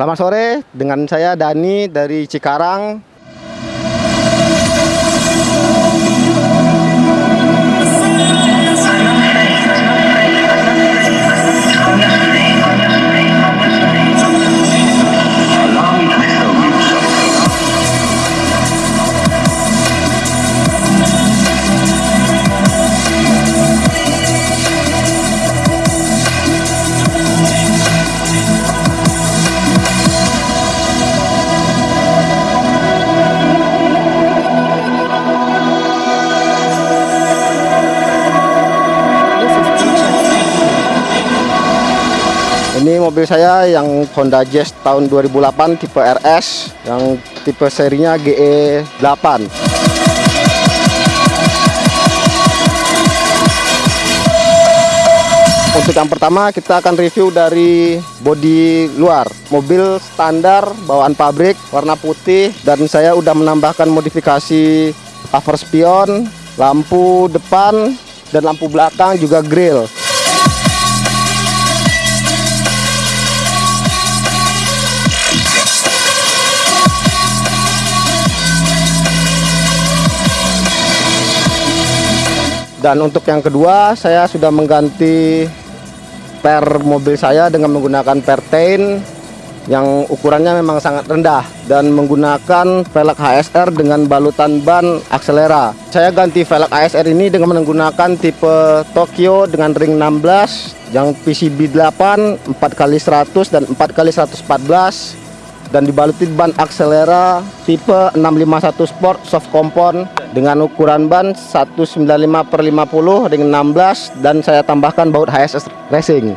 Selamat sore, dengan saya Dani dari Cikarang. Ini mobil saya yang Honda Jazz tahun 2008 tipe RS yang tipe serinya GE8. Untuk yang pertama kita akan review dari bodi luar. Mobil standar bawaan pabrik warna putih dan saya udah menambahkan modifikasi cover spion, lampu depan dan lampu belakang juga grill. Dan untuk yang kedua, saya sudah mengganti per mobil saya dengan menggunakan pertain yang ukurannya memang sangat rendah dan menggunakan velg HSR dengan balutan ban akselera. Saya ganti velg HSR ini dengan menggunakan tipe Tokyo dengan ring 16 yang PCB 8 4x100 dan 4x114 dan dibaluti ban akselera tipe 651 Sport soft compound dengan ukuran ban 195 per 50 dengan 16 dan saya tambahkan baut HSS Racing.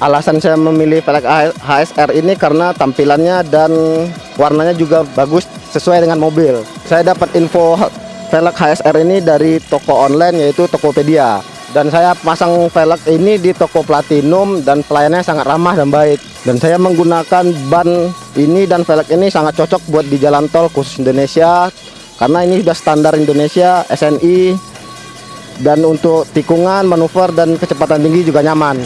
Alasan saya memilih velg HSR ini karena tampilannya dan warnanya juga bagus sesuai dengan mobil. Saya dapat info velg HSR ini dari toko online yaitu Tokopedia dan saya pasang velg ini di toko Platinum dan pelayannya sangat ramah dan baik. Dan saya menggunakan ban ini dan velg ini sangat cocok buat di jalan tol khusus Indonesia karena ini sudah standar Indonesia SNI dan untuk tikungan manuver dan kecepatan tinggi juga nyaman.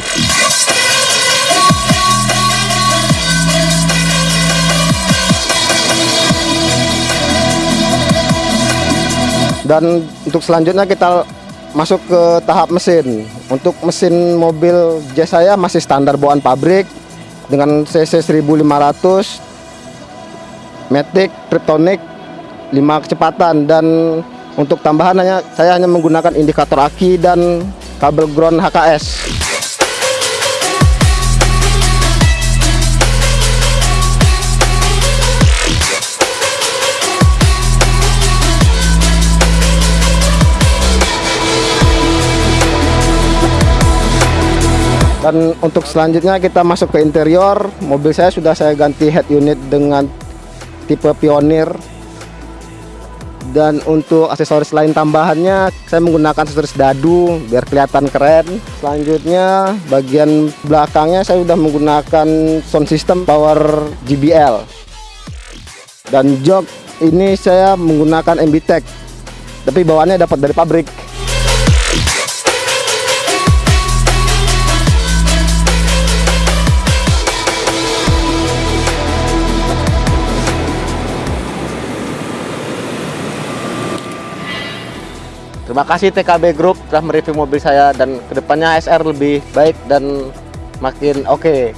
Dan untuk selanjutnya kita masuk ke tahap mesin. Untuk mesin mobil Jazz saya masih standar bawaan pabrik dengan cc 1500 Matic Triptonic 5 kecepatan. Dan untuk tambahan hanya saya hanya menggunakan indikator aki dan kabel ground HKS dan untuk selanjutnya kita masuk ke interior. Mobil saya sudah saya ganti head unit dengan tipe pionir. Dan untuk aksesoris lain tambahannya saya menggunakan aksesoris dadu biar kelihatan keren. Selanjutnya bagian belakangnya saya sudah menggunakan sound system power JBL dan jok ini saya menggunakan MBTEK tapi bawaannya dapat dari pabrik Terima kasih TKB Group telah mereview mobil saya dan ke depannya SR lebih baik dan makin oke. Okay.